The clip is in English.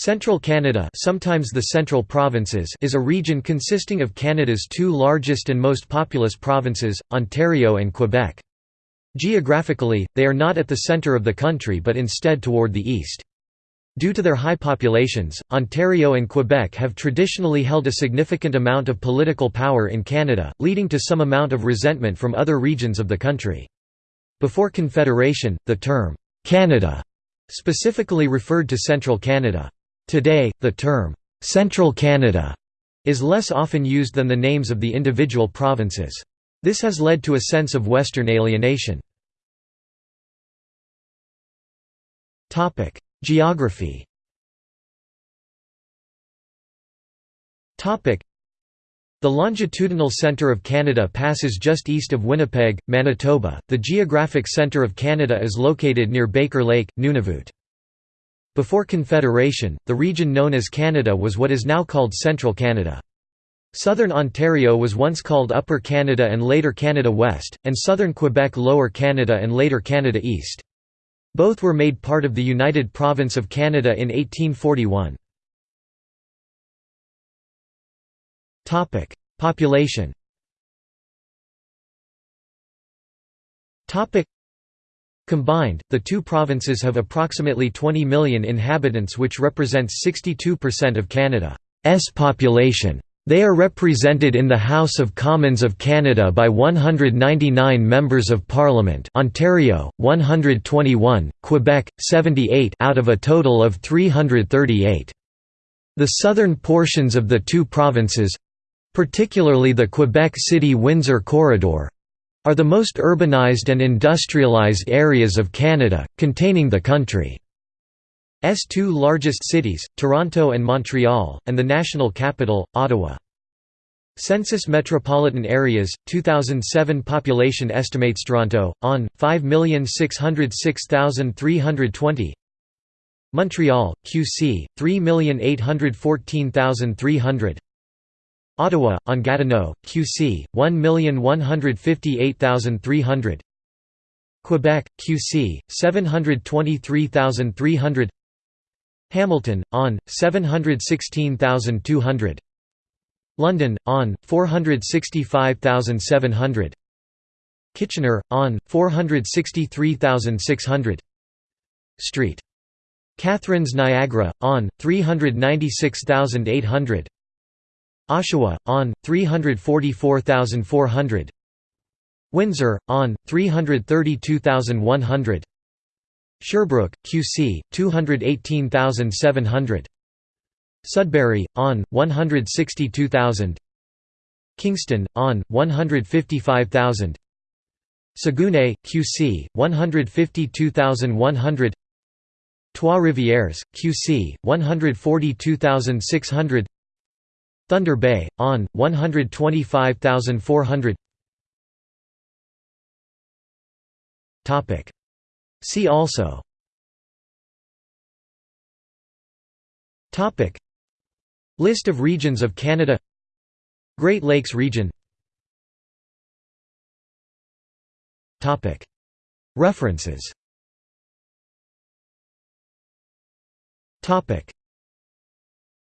Central Canada sometimes the Central Provinces is a region consisting of Canada's two largest and most populous provinces, Ontario and Quebec. Geographically, they are not at the centre of the country but instead toward the east. Due to their high populations, Ontario and Quebec have traditionally held a significant amount of political power in Canada, leading to some amount of resentment from other regions of the country. Before Confederation, the term, "'Canada' specifically referred to Central Canada. Today, the term, "'Central Canada' is less often used than the names of the individual provinces. This has led to a sense of Western alienation. Geography the longitudinal centre of Canada passes just east of Winnipeg, Manitoba. The geographic centre of Canada is located near Baker Lake, Nunavut. Before Confederation, the region known as Canada was what is now called Central Canada. Southern Ontario was once called Upper Canada and later Canada West, and southern Quebec Lower Canada and later Canada East. Both were made part of the United Province of Canada in 1841. Population Combined, the two provinces have approximately 20 million inhabitants which represents 62% of Canada's population. They are represented in the House of Commons of Canada by 199 members of Parliament Ontario, 121, Quebec, 78 out of a total of 338. The southern portions of the two provinces—particularly the Quebec City-Windsor corridor, are the most urbanized and industrialized areas of Canada, containing the country's two largest cities, Toronto and Montreal, and the national capital, Ottawa. Census Metropolitan Areas, 2007 Population estimates Toronto, on, 5,606,320 Montreal, QC, 3,814,300 Ottawa, on Gatineau, QC, 1,158,300 Quebec, QC, 723,300 Hamilton, on, 716,200 London, on, 465,700 Kitchener, on, 463,600 Street. Catharines Niagara, on, 396,800 Oshawa, on, 344,400 Windsor, on, 332,100 Sherbrooke, QC, 218,700 Sudbury, on, 162,000 Kingston, on, 155,000 Saguenay, QC, 152,100 Trois-Rivières, QC, 142,600 Thunder Bay, on, 125,400 See also. Topic. List of regions of Canada. Great Lakes region. Topic. References